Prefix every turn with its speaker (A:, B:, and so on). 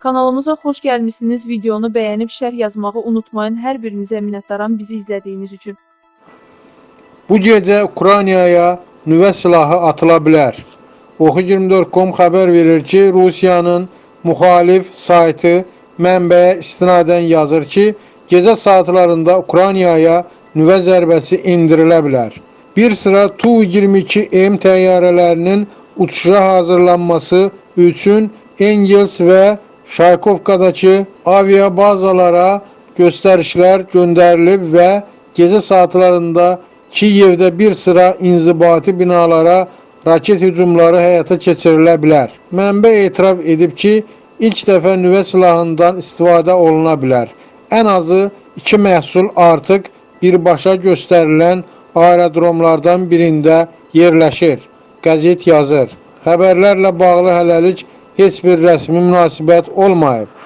A: Kanalımıza xoş gəlmisiniz. Videonu bəyənib şərh yazmağı unutmayın. Hər birinizə minnətdaram bizi izlədiyiniz üçün.
B: Bu gecə Ukraynaya nüvə silahı atıla bilər. Oxu24.com xəbər verir ki, Rusiyanın müxalif saytı mənbəyə istinadən yazır ki, gecə saatlarında Ukraynaya nüvə zərbəsi indirilə bilər. Bir sıra Tu-22M təyyarələrinin uçuşa hazırlanması üçün Engels və Şaykovkadakı aviabazalara göstərişlər göndərilib və gecə saatlarında Kiyevdə bir sıra inzibati binalara raket hücumları həyata keçirilə bilər. Mənbə etiraf edib ki, ilk dəfə nüvə silahından istifadə oluna bilər. Ən azı iki məhsul artıq birbaşa göstərilən aerodromlardan birində yerləşir. Qəzet yazır. Xəbərlərlə bağlı hələlik heç bir rəsmi münasibət olmayıb.